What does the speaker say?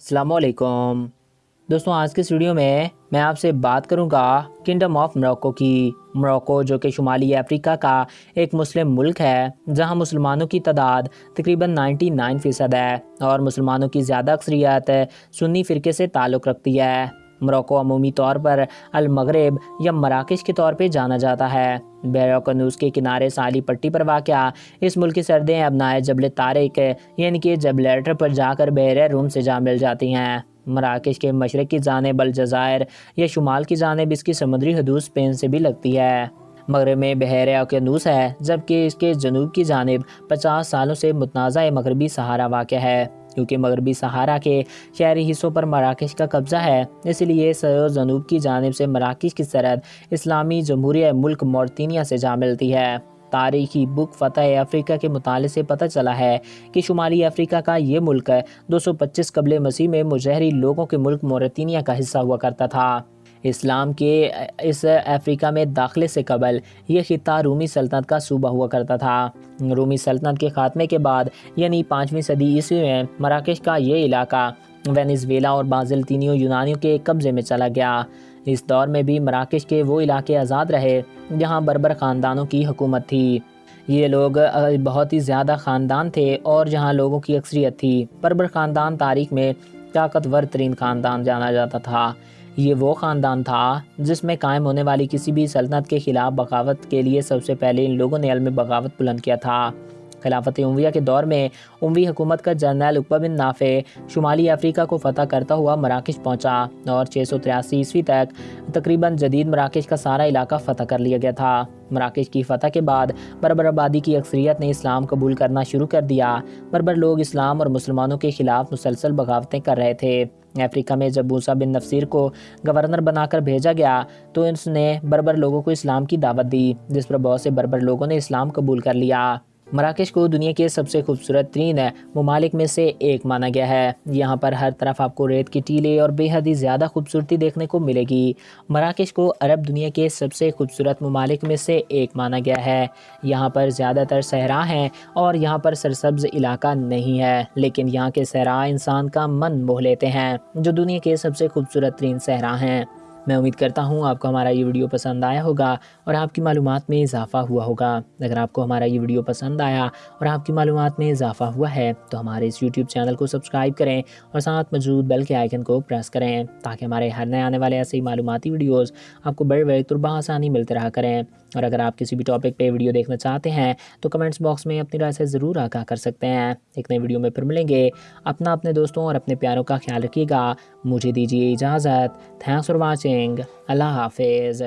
السلام علیکم۔ دوستوں آج کے اس ویڈیو میں میں آپ سے بات کروں گا کنڈم آف مروکو کی۔ مروکو جو کہ شمالی افریقہ کا ایک مسلم ملک ہے، جہاں مسلمانوں کی تعداد تقریباً نائنٹی نائن فیصد ہے اور مسلمانوں کی زیادہ اکثریت سنی فرقے سے تعلق رکھتی ہے۔ مروکو عمومی طور پر المغرب یا مراکش کے طور پہ جانا جاتا ہے۔ بیروکنوس کے کنارے سالی پٹی پر واقع اس ملک کی سردیں ابنائے جبل تارک یعنی کہ جبلیٹر پر جا کر بحر روم سے جا مل جاتی ہیں۔ مراکش کے مشرق کی جانب الجزائر یا شمال کی جانب اس کی سمندری حدود اسپین سے بھی لگتی ہے۔ مغرب میں بحیر اوکینوس ہے، جبکہ اس کے جنوب کی جانب پچاس سالوں سے متنازع مغربی سہارا واقع ہے۔ کیونکہ مغربی سہارا کے شہری حصوں پر مراکش کا قبضہ ہے۔ اس لیے سر جنوب کی جانب سے مراکش کی سرحد اسلامی جمہوریہ ملک مورتینیا سے جا ملتی ہے۔ تاریخی بک فتح افریقہ کے مطالعے سے پتہ چلا ہے کہ شمالی افریقہ کا یہ ملک دو سو پچیس قبل مسیح میں مجہری لوگوں کے ملک مورتینیا کا حصہ ہوا کرتا تھا۔ اسلام کے اس افریقہ میں داخلے سے قبل یہ خطہ رومی سلطنت کا صوبہ ہوا کرتا تھا۔ رومی سلطنت کے خاتمے کے بعد یعنی پانچویں صدی عیسوی میں، مراکش کا یہ علاقہ وینزویلا اور بازلطینیوں یونانیوں کے قبضے میں چلا گیا۔ اس دور میں بھی مراکش کے وہ علاقے آزاد رہے جہاں بربر خاندانوں کی حکومت تھی۔ یہ لوگ بہت ہی زیادہ خاندان تھے اور جہاں لوگوں کی اکثریت تھی۔ بربر خاندان تاریخ میں طاقتور ترین خاندان جانا جاتا تھا۔ یہ وہ خاندان تھا جس میں قائم ہونے والی کسی بھی سلطنت کے خلاف بغاوت کے لیے سب سے پہلے ان لوگوں نے علم بغاوت بلند کیا تھا۔ خلافت عمویہ کے دور میں عموی حکومت کا جنرل اقبا بن نافع شمالی افریقہ کو فتح کرتا ہوا مراکش پہنچا اور چھ سو تریاسی عیسوی تک تقریباً جدید مراکش کا سارا علاقہ فتح کر لیا گیا تھا۔ مراکش کی فتح کے بعد بربر آبادی کی اکثریت نے اسلام قبول کرنا شروع کر دیا۔ بربر لوگ اسلام اور مسلمانوں کے خلاف مسلسل بغاوتیں کر رہے تھے۔ افریقہ میں جب موسیٰ بن نفسیر کو گورنر بنا کر بھیجا گیا تو اس نے بربر لوگوں کو اسلام کی دعوت دی، جس پر بہت سے بربر لوگوں نے اسلام قبول کر لیا۔ مراکش کو دنیا کے سب سے خوبصورت ترین ممالک میں سے ایک مانا گیا ہے۔ یہاں پر ہر طرف آپ کو ریت کی ٹیلے اور بے حد ہی زیادہ خوبصورتی دیکھنے کو ملے گی۔ مراکش کو عرب دنیا کے سب سے خوبصورت ممالک میں سے ایک مانا گیا ہے۔ یہاں پر زیادہ تر صحرا ہیں اور یہاں پر سرسبز علاقہ نہیں ہے۔ لیکن یہاں کے صحرا انسان کا من موہ لیتے ہیں، جو دنیا کے سب سے خوبصورت ترین صحرا ہیں۔ میں امید کرتا ہوں آپ کو ہمارا یہ ویڈیو پسند آیا ہوگا اور آپ کی معلومات میں اضافہ ہوا ہوگا۔ اگر آپ کو ہمارا یہ ویڈیو پسند آیا اور آپ کی معلومات میں اضافہ ہوا ہے تو ہمارے اس یوٹیوب چینل کو سبسکرائب کریں اور ساتھ موجود بیل کے آئیکن کو پریس کریں تاکہ ہمارے ہر نئے آنے والے ایسے ہی معلوماتی ویڈیوز آپ کو بڑے بڑے طربہ آسانی ملتے رہا کریں۔ اور اگر آپ کسی بھی ٹاپک پہ ویڈیو دیکھنا چاہتے ہیں تو کمنٹس باکس میں اپنی رائے سے ضرور آگاہ کر سکتے ہیں۔ ایک نئے ویڈیو میں پھر ملیں گے۔ اپنا اپنے دوستوں اور اپنے پیاروں کا خیال رکھیے گا۔ مجھے دیجیے اجازت۔ تھینکس فار واچنگ واچنگ اللہ حافظ